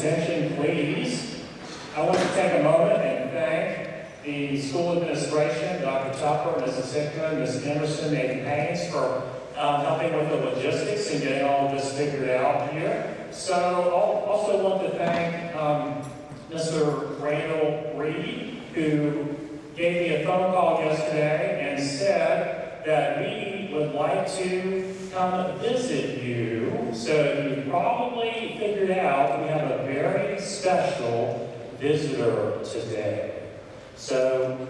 presentation, please, I want to take a moment and thank the school administration, Dr. Tupper, Mrs. Hickman, Ms. Emerson, and Haynes for um, helping with the logistics and getting all of this figured out here. So I also want to thank um, Mr. Randall Reed, who gave me a phone call yesterday and said that we would like to come visit you. So you probably figured out we have a very special visitor today. So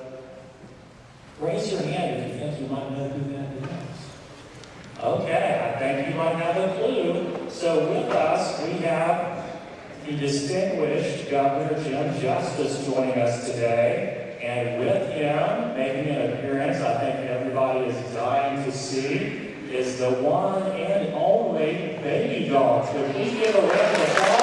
raise your hand if you think you might know who that is. Okay, I think you might have a clue. So with us, we have the distinguished Governor Jim Justice joining us today. And with him making an appearance, I think everybody Stacy is the one and only baby dog. So please give a round of applause.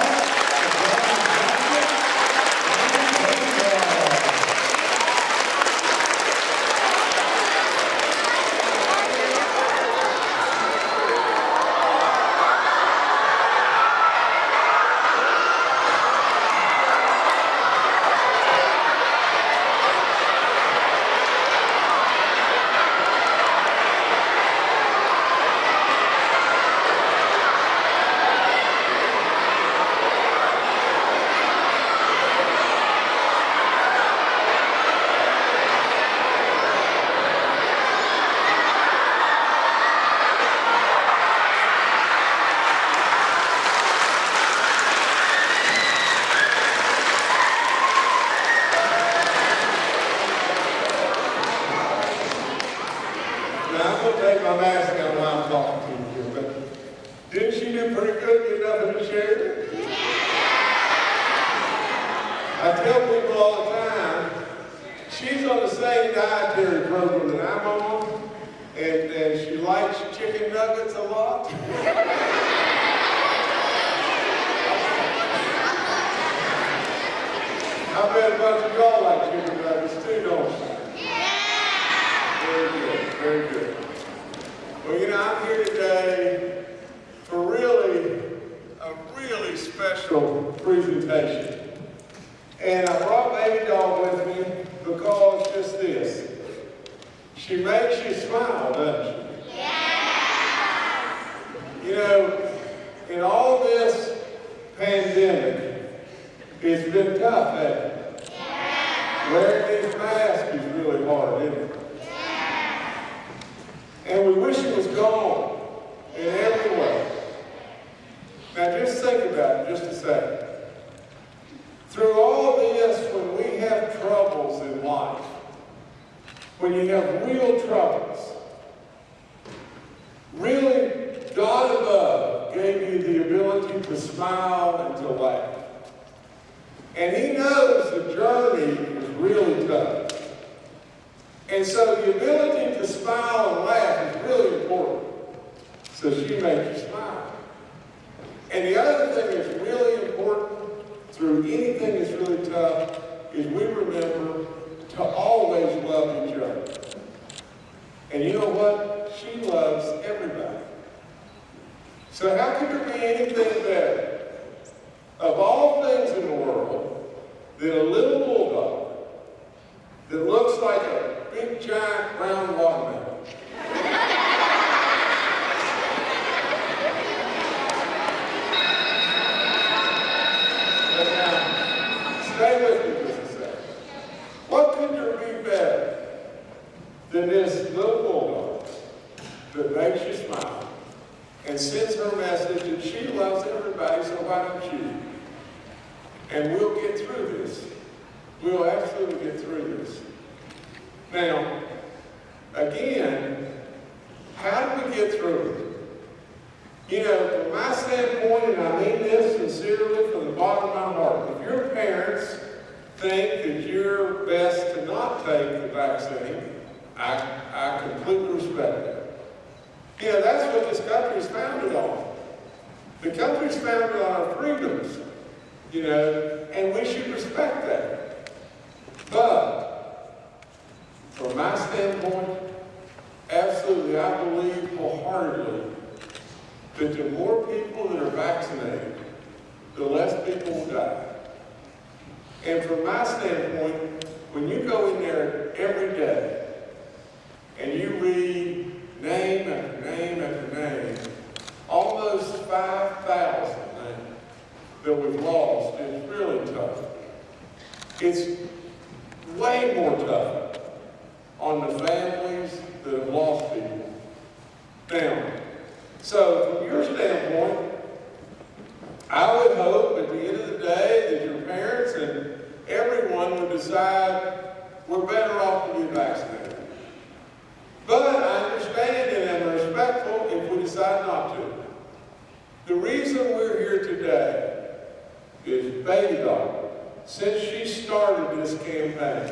did pretty good, you nothing chair. Yeah. I tell people all the time, she's on the same dietary program that I'm on, and, and she likes chicken nuggets a lot. I bet a bunch of y'all like know, in all this pandemic, it's been tough, hasn't it? Yeah. Wearing these masks is really hard, isn't it? Yeah. And we wish it was gone in every way. Now just think about it just a second. Through all this, when we have troubles in life, when you have real troubles, really God above gave you the ability to smile and to laugh. And he knows the journey is really tough. And so the ability to smile and laugh is really important. So she makes you smile. And the other thing that's really important through anything that's really tough is we remember to always love each other. And you know what? She loves everybody. So how could there be anything better? Of all things in the world, than a little bulldog that looks like a big giant brown watermelon. Stay with me just a second. What could there be better than this little bulldog that makes you smile? and sends her message, and she loves everybody, so why don't you? And we'll get through this. We'll absolutely get through this. Now, again, how do we get through it? You know, from my standpoint, and I mean this sincerely from the bottom of my heart, if your parents think that you're best to not take the vaccine, I, I completely respect that. You know, that's what this country is founded on. The country's founded on our freedoms, you know, and we should respect that. But, from my standpoint, absolutely, I believe wholeheartedly that the more people that are vaccinated, the less people will die. And from my standpoint, when you go in there every day It's way more tough on the families that have lost people. Now, so from your standpoint, I would hope at the end of the day that your parents and everyone would decide we're better off to be vaccinated. But I understand and am respectful if we decide not to. The reason we're here today is Baby Dog. Since she started this campaign,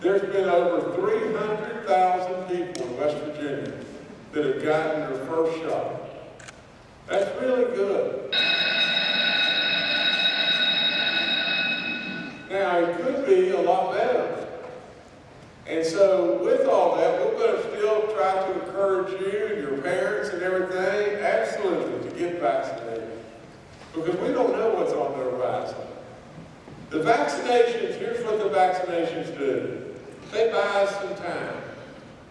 there's been over 300,000 people in West Virginia that have gotten their first shot. That's really good. Now, it could be a lot better. And so, with all that, we're going to still try to encourage you and your parents and everything, absolutely, to get vaccinated. Because we don't know what's on the horizon. The vaccinations, here's what the vaccinations do. They buy us some time.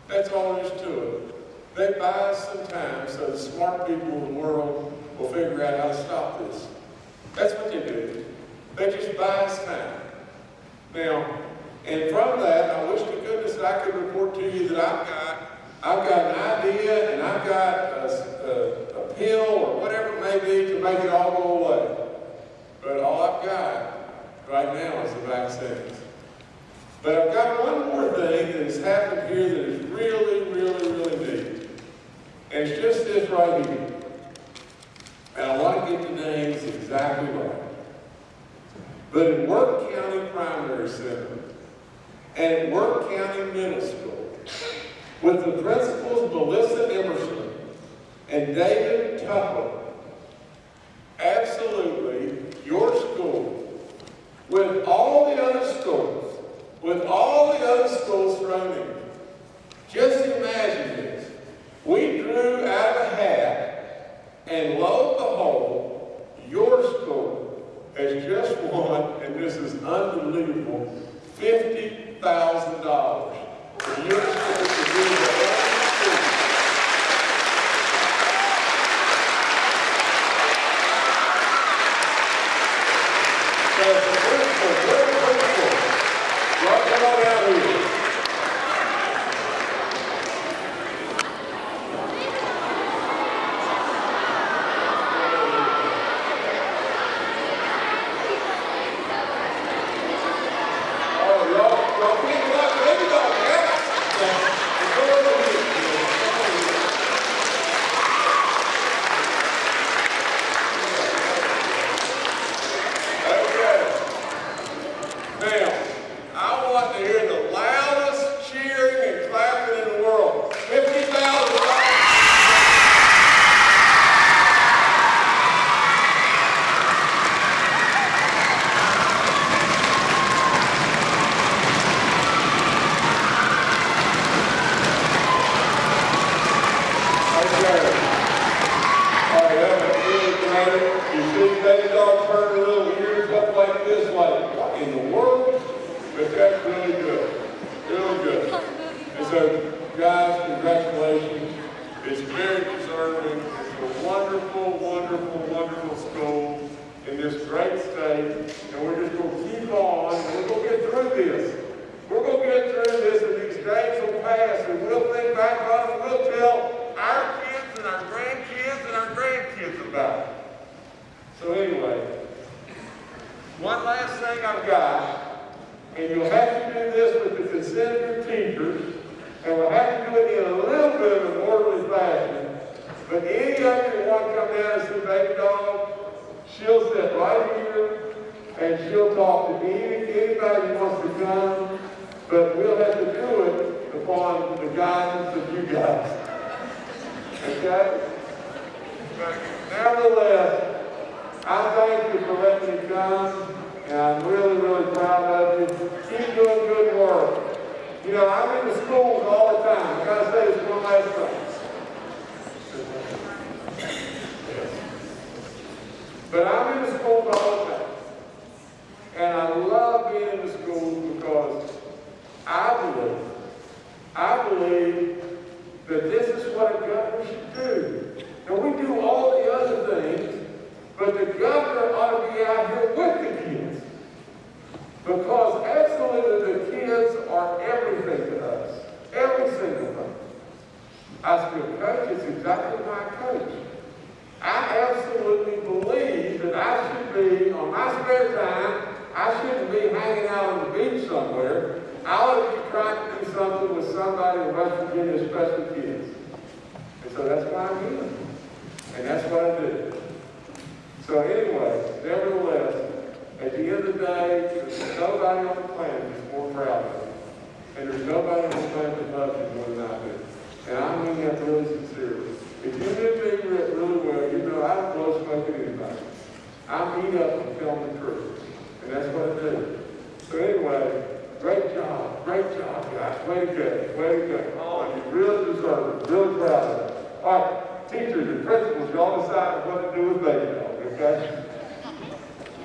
That's all there is to it. They buy us some time so the smart people in the world will figure out how to stop this. That's what they do. They just buy us time. Now, and from that, I wish to goodness I could report to you that I've got, I've got an idea and I've got a, a, a pill or whatever it may be to make it all go away. But all I've got right now is the vaccines. But I've got one more thing that has happened here that is really, really, really neat. And it's just this right here. And I want to get the names exactly right. But in Wirt County Primary Center and Wirt County Middle School, with the principals Melissa Emerson and David Tupper, absolutely, your school, with all the other schools, with all the other schools thrown in, just imagine this. We drew out of a hat, and lo and behold, your school has just won, and this is unbelievable, $50,000. And your school to do the only school So, very cool, very, very cool. Y'all come on out here. Oh, y'all, y'all pick it up, pick it up, yeah? Go over here. Come over here. Okay. Now, I want to hear the loudest cheering and clapping in the world. Fifty thousand dollars. Okay. All right, that was really great. You see baby dog turn a little ears up like this, like, what in the world? But that's really good, really good. And so, guys, congratulations. It's very deserving. It's a wonderful, wonderful, wonderful school in this great state. And we're just going to keep on, and we're going to get through this. We're going to get through this, and these days will pass, we'll think back on and we'll tell our kids and our grandkids and our grandkids about it. So anyway, one last thing I've got, and you'll have to do this with the consent of your teachers, and we'll have to do it in a little bit of an orderly fashion. But any of you want to come down and see Baby Dog, she'll sit right here, and she'll talk to me, anybody wants to come, but we'll have to do it upon the guidance of you guys. Okay? Nevertheless, I thank you for letting me come, and I'm really, really proud of you. Keep doing good work. You know, I'm in the schools all the time. I gotta say this one last thing. But I'm in the schools all the time. And I love being in the schools because I believe, believe that this is what a governor should do. Now, we do all the other things, but the governor ought to be out here with the kids. Because absolutely the kids are everything to us. Every single thing. I still coach, it's exactly my coach. I absolutely believe that I should be, on my spare time, I shouldn't be hanging out on the beach somewhere. I ought to be trying to do something with somebody in West Especially kids. And so that's why I'm here. And that's what I do. So anyway, nevertheless, at the end of the day, there's nobody on the planet that's more proud of me. And there's nobody on the planet that loves me more than I do. And I mean that really sincerely. If you knew me re- really well, you know I don't blow smoke at anybody. I meet up and tell the truth. And that's what I do. So anyway, great job, great job, guys. Way to go, way to go. Oh, you really deserve it, really proud of it. All right, teachers and principals, y'all decide what to do with baby dog, okay?